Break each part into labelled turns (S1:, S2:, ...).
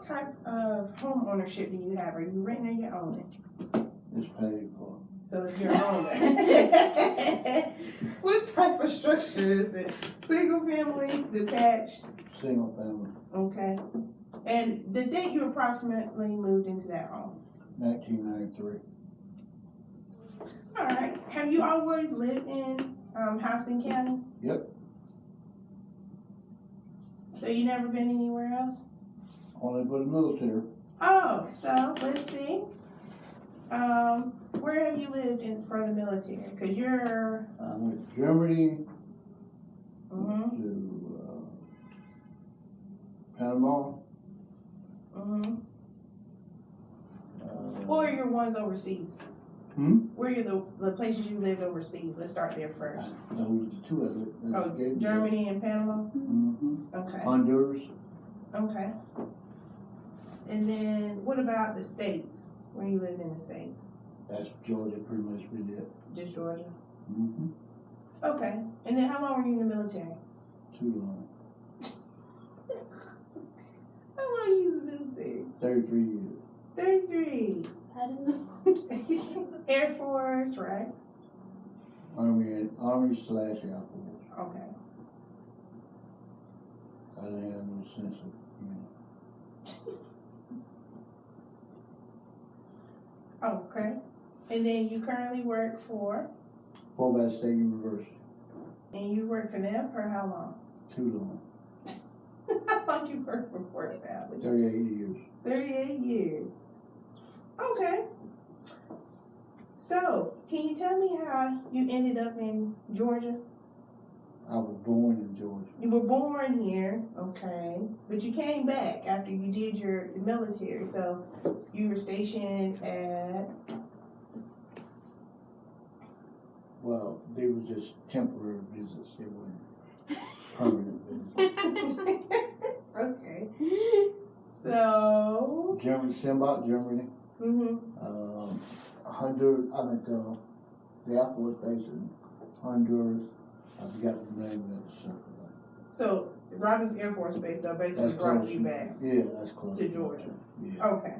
S1: what type of home ownership do you have? Are you renting or you own it?
S2: It's paid for.
S1: So it's your owner. what type of structure is it? Single family, detached?
S2: Single family,
S1: Okay. And the date you approximately moved into that home?
S2: nineteen ninety-three.
S1: All right. Have you always lived in um, Houston County?
S2: Yep.
S1: So you never been anywhere else?
S2: Only for the military.
S1: Oh, so let's see. Um, where have you lived in for the military? Cause you're.
S2: I went to Germany,
S1: Mhm.
S2: to, uh, Panama,
S1: Mhm.
S2: uh.
S1: What are your ones overseas?
S2: Hmm?
S1: Where are the the places you lived overseas? Let's start there first.
S2: Those two of it.
S1: Oh, Germany and Panama.
S2: Mm-hmm.
S1: Okay.
S2: Honduras,
S1: Okay. And then what about the states? Where you lived in the states?
S2: that's Georgia pretty much been it.
S1: Just Georgia.
S2: Mm-hmm.
S1: Okay. And then how long were you in the military?
S2: Too long,
S1: How long you in the military?
S2: thirty-three years.
S1: Thirty-three.
S3: That is.
S1: Air Force, right?
S2: Army and Army slash Air Force.
S1: Okay.
S2: I didn't have no sense of, you know.
S1: Okay. And then you currently work for,
S2: Bass State University,
S1: and you work for them for how long?
S2: too long,
S1: how long you work for Fort Valley?
S2: thirty-eight years.
S1: 38 years. Okay. So, can you tell me how you ended up in Georgia?
S2: I was born in Georgia.
S1: You were born here, okay, but you came back after you did your military. So, you were stationed at,
S2: Well, they were just temporary visits, they weren't permanent visits.
S1: okay. So,
S2: Germany, Simbach, Germany,
S1: Mm-hmm.
S2: um, Honduras, I mean, uh, the Air Force base in Honduras, I forgot the name of that circle.
S1: so Robins Air Force Base though basically
S2: That's
S1: brought
S2: close.
S1: you back.
S2: Yeah, that's close.
S1: To Georgia.
S2: Yeah.
S1: Okay.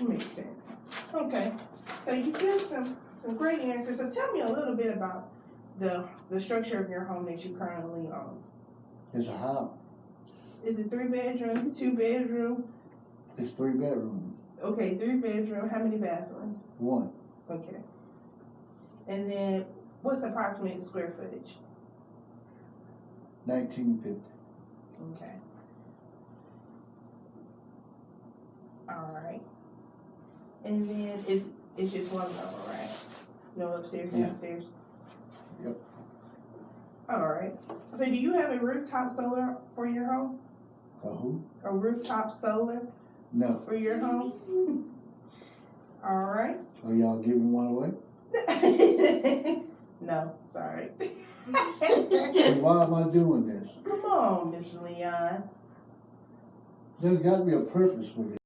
S1: Makes sense. Okay. So you give some some great answers. So tell me a little bit about the the structure of your home that you currently own.
S2: It's a house,
S1: Is it three bedroom, two bedroom?
S2: it's three bedrooms,
S1: Okay, three bedroom. How many bathrooms?
S2: one,
S1: Okay. And then what's approximate square footage?
S2: nineteen fifty.
S1: Okay. All right. And then it's it's just one level, right? No upstairs,
S2: Yeah.
S1: downstairs.
S2: Yep.
S1: All right. So do you have a rooftop solar for your home?
S2: Uh, who?
S1: A rooftop solar
S2: No,
S1: for your home? All right.
S2: are y'all giving one away?
S1: no, sorry.
S2: Then why am I doing this?
S1: Come on, Miss Leon.
S2: There's gotta be a purpose for this.